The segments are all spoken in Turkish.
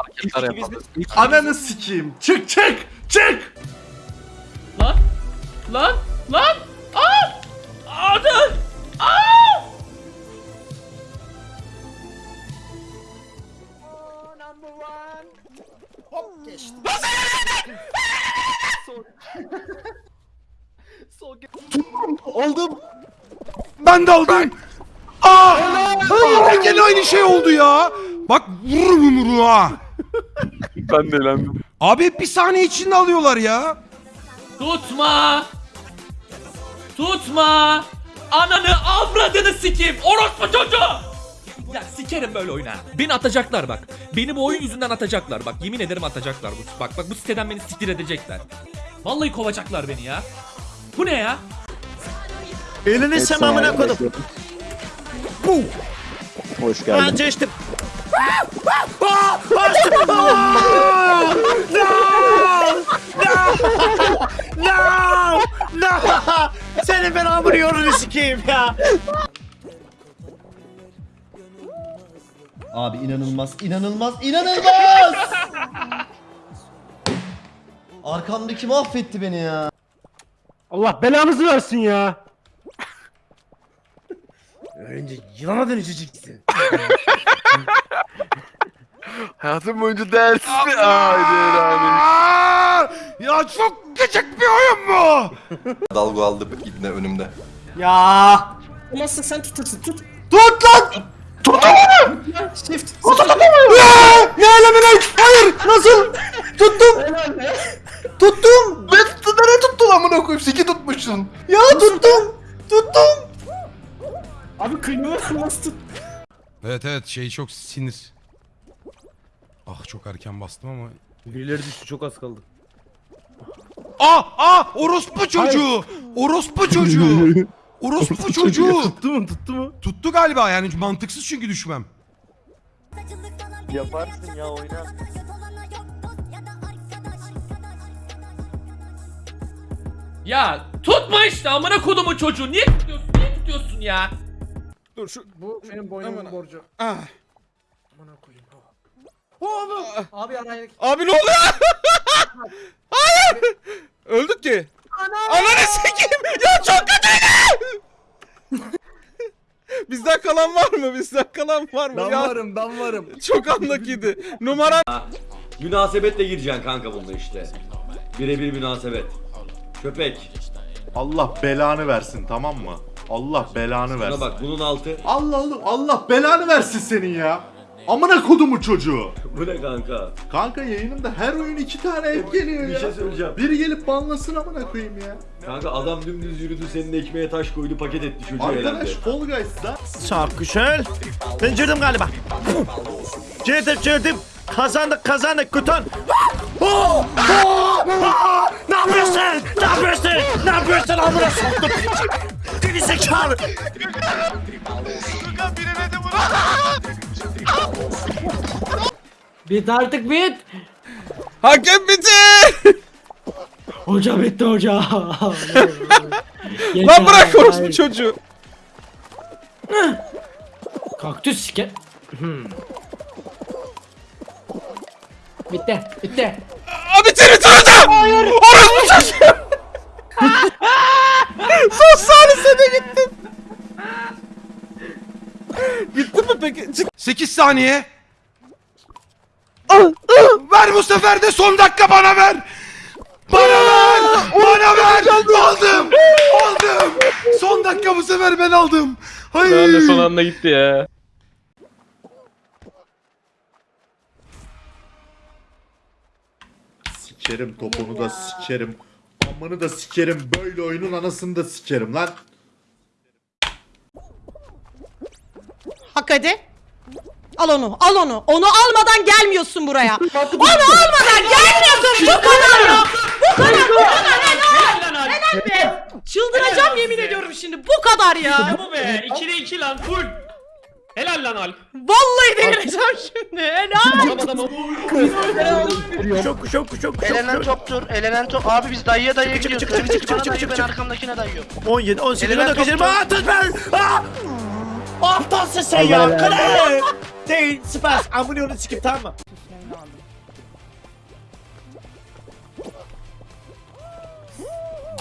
hareketler yapalım. Ananı sikeyim. Çık çık çık. Lan! Lan! Lan! Aa! Adı! Aa! Aldım. Ben de aldım. Aa! Hayır gene aynı şey oldu ya. Bak vururum yumruğu ha. Ben de elendim. Abi hep bir saniye içinde alıyorlar ya. Tutma! Tutma! Ananı avradını sikeyim! Orospu çocuğu! Ya sikerim böyle oyuna. Beni atacaklar bak. Beni bu oyun yüzünden atacaklar bak. Yemin ederim atacaklar bu. Bak bak bu siteden beni siktir edecekler. Vallahi kovacaklar beni ya. Bu ne ya? Elini sem amına kodum. Bu. Hoş Ben geçtim. No! No! Senin ben hamur yolunu sikeyim ya. Abi inanılmaz, inanılmaz, inanılmaz! Arkamdaki mahvetti beni ya. Allah belanızı versin ya. Önce yılana dönüşeceksin. Hayatım boyunca değersiz bir... Haydi. Aa! Ya çok küçük bir oyun bu. Dalga aldı ibne önümde. Ya. Olmazsa sen tutursun tut. Tut lan. Shift. Aa! Ne elemine? Hayır. Nasıl? Tuttum. Tuttum. Ben tuttu nereye tuttun amına koyayım? Siki tutmuşsun. Ya tuttum. Tuttum. Abi kıymıyor nasıl tut? Evet evet şey çok sinir. Ah çok erken bastım ama. Birileri düştü çok az kaldı. Ah ah orospu çocuğu. Orospu çocuğu. Orospu çocuğu. Tuttu mu tuttu mu? Tuttu galiba yani mantıksız çünkü düşmem. Yaparsın ya oyna. Ya tutma işte amına kodumu çocuğu. Niye tutuyorsun? Niye tutuyorsun ya? Dur şu Bu benim boynumun borcu. ah. Amına koyayım. Abi araya Abi ne oluyor? Hayır. Öldük ki. Ananı sikeyim. Ya çok kötüydü. Bizden kalan var mı? Bizden kalan var mı? Ben ya varım ben varım. çok anlakiydi. Numara Münasebetle gireceksin kanka bunda işte. Birebir münasebet. Köpek. Allah belanı versin tamam mı? Allah belanı Buna versin. bak bunun altı. Allah oğlum Allah belanı versin senin ya. Amına kodumu çocuğu. Bu ne kanka? Kanka yayınımda her oyun iki tane ev geliyor Bir ya. şey söyleyeceğim. Biri gelip banlasın amına koyayım ya. Kanka adam dümdüz yürüdü senin ekmeğe taş koydu paket etti çocuğu Arkadaş elendi. Fall Guys'da Çok güzel. Ben girdim galiba. Girdim girdim. Kazandık kazandık kutan. Oh! Oh! Ah! Ne yapıyorsun? Ne yapıyorsun? Ne yapıyorsun amına soktum. Geri zekalı. Bit artık bit. hakem bitti. Hoca bitti hoca. Lan bırak orospu çocuğu. Kaktüs sike. Hmm. Bitti bitti. Abi bitir bitir hocam. Hayır. Orospu çocuğu. Son saniyede gittim. Gittin mi peki? Çık. 8 saniye. ver bu sefer de son dakika bana ver. Bana ver. Bana ver. Aldım. Aldım. Son dakika bu sefer ben aldım. Hayır. son anda gitti ya. Sikerim topunu da sikerim. Amını da sikerim. Böyle oyunun anasını da sikerim lan. Hak hadi. Al onu, al onu. Onu almadan gelmiyorsun buraya. onu almadan gelmiyorsun. Bu kadar. Bu kadar, bu kadar. Helal. Helal be. Çıldıracağım yemin ediyorum şimdi. Bu kadar ya. Bu be 2'de 2 lan full. Helal lan Alp. Vallahi delireceğim şimdi. Helal. Çok çok çok çok. Elenen toptur. Elenen top. Abi biz dayıya dayıya Çık, çık, gidiyoruz. çık, çık, bana çık, dayıyor çık, ben çık. arkamdakine dayıyorum. 17 18 Elenen 19 20 top- Aa tut ben. Aa! Aptalsın sen ya. Kale. Değil. Süper. Amına onu sikip tamam mı?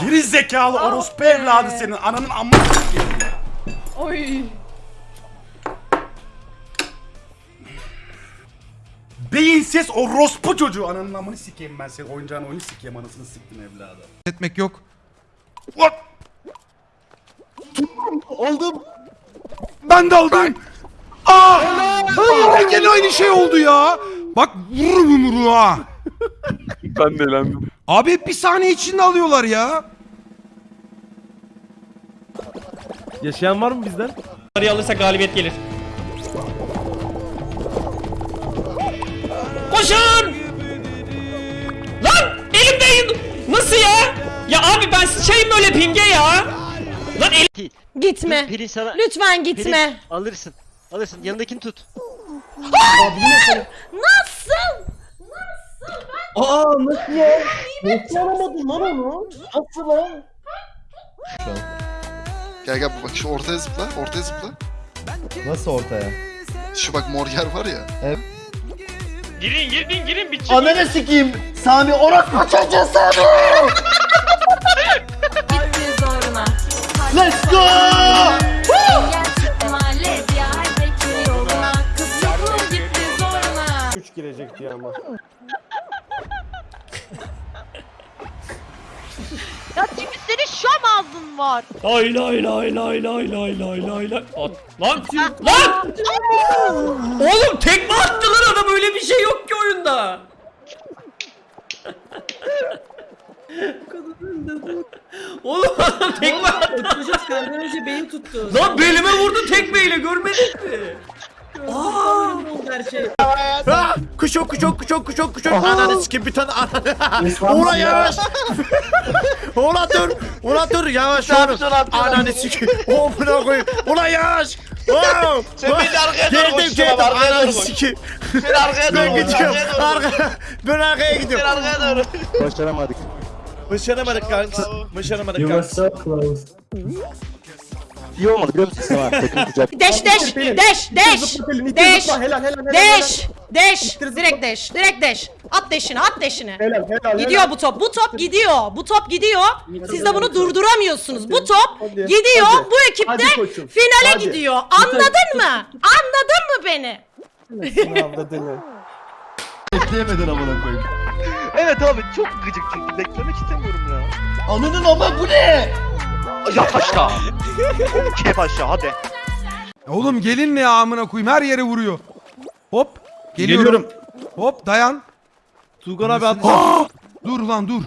Geri zekalı orospu evladı senin. Ananın amına sikeyim. Oy. Beyinsiz orospu çocuğu. Ananın amını sikeyim ben senin. Oyuncağın oyunu sikeyim anasını siktim evladı. Etmek yok. What? Oldum. Ben de aldım. Aa! Aa! Gene aynı şey oldu ya. Bak vururum yumruğu ha. Ben de eğlendim. Abi hep bir saniye içinde alıyorlar ya. Yaşayan var mı bizden? Araya alırsa galibiyet gelir. Koşun! Lan elimde nasıl ya? Ya abi ben sıçayım böyle pinge ya. Lan elim Gitme. Pirinç sana. Lütfen gitme. Alırsın. Alırsın. Yanındakini tut. Nasıl? Aa nasıl ya? Nasıl alamadın lan onu? Nasıl lan? Gel gel bak şu ortaya zıpla. Ortaya zıpla. Nasıl ortaya? Şu bak mor yer var ya. girin girin girin bir Ananı sikeyim. Sami orospu çocuğu Sami. Let's go. Üç girecekti ama. Ya çünkü senin şam ağzın var. Lay lay lay lay lay lay lay lay lay. At. Lan lan! Oğlum tekme attı lan adam öyle bir şey yok ki oyunda. Oğlum adam tekme attı. Çocuk senden önce beyin tuttu. Lan belime vurdu tekmeyle görmedin mi? Aa! her şey. Ah! Kuşok kuşok kuşok kuşok kuşok. Ananı sikeyim bir tane ananı. Ulan yavaş. Ulan dur. Ulan dur yavaş yavaş. Ananı sikeyim. Oh buna koyayım. Ulan yavaş. Oh. Sen beni arkaya doğru Geldim geldim. Ananı sikeyim. Sen arkaya doğru. Ben gidiyorum. Arka. Ben arkaya gidiyorum. Sen arkaya doğru. Başaramadık. Başaramadık kanka. Başaramadık kanka. İyi olmadı biliyor musun? Tamam. Takım kucak. Deş deş deş deş deş deş deş direkt deş direkt deş. At deşini at deşini. Gidiyor bu top bu top gidiyor. Bu top gidiyor. Siz de bunu durduramıyorsunuz. Bu top gidiyor. bu ekipte finale gidiyor. Anladın mı? Anladın mı beni? Bekleyemedin amına koyayım. Evet abi çok gıcık çünkü beklemek istemiyorum ya. Ananın ama bu ne? Yat aşağı. Kep aşağı hadi. Oğlum gelin ne ya amına koyayım her yere vuruyor. Hop. Geliyorum. Hop dayan. Tugan abi at. Aa! Dur lan dur.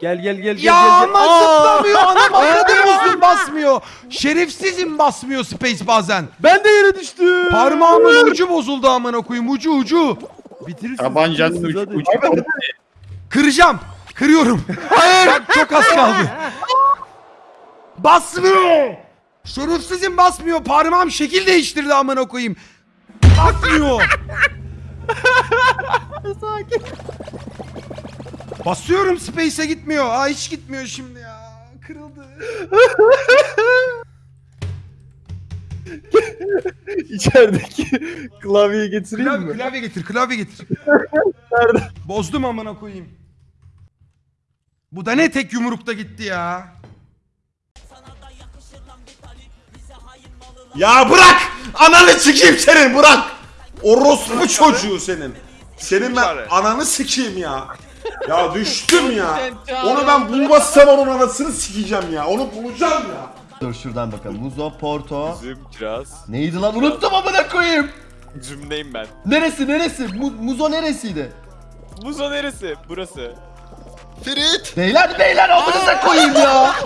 Gel gel gel gel Ya gel. ama zıplamıyor. Anam avradını basmıyor. Şerefsizim basmıyor space bazen. Ben de yere düştüm. Parmağımın ucu bozuldu amına koyayım ucu ucu. Bitirirsin. Tabancanın bitirirsin, ucu. hadi. ucu. Kıracağım. Kırıyorum. Bak çok az kaldı. Basmıyor. Şerefsizim basmıyor. Parmağım şekil değiştirdi amına koyayım. Basmıyor. Basıyorum space'e gitmiyor. Aa hiç gitmiyor şimdi ya. Kırıldı. İçerideki klavyeyi getireyim Klavye, mi? klavye getir, klavye getir. Bozdum amına koyayım. Bu da ne tek yumrukta gitti ya. Ya bırak! Ananı sikeyim senin bırak! Orospu çocuğu senin. Senin ben ananı sikeyim ya. Ya düştüm ya. Onu ben bulmazsam onun anasını sikeceğim ya. Onu bulacağım ya. Dur şuradan bakalım. Muzo, Porto. Üzüm kiraz. Neydi lan? Unuttum amına koyayım. Üzümdeyim ben. Neresi neresi? Mu- Muzo neresiydi? Muzo neresi? Burası. Ferit! Beyler beyler amınıza koyayım ya.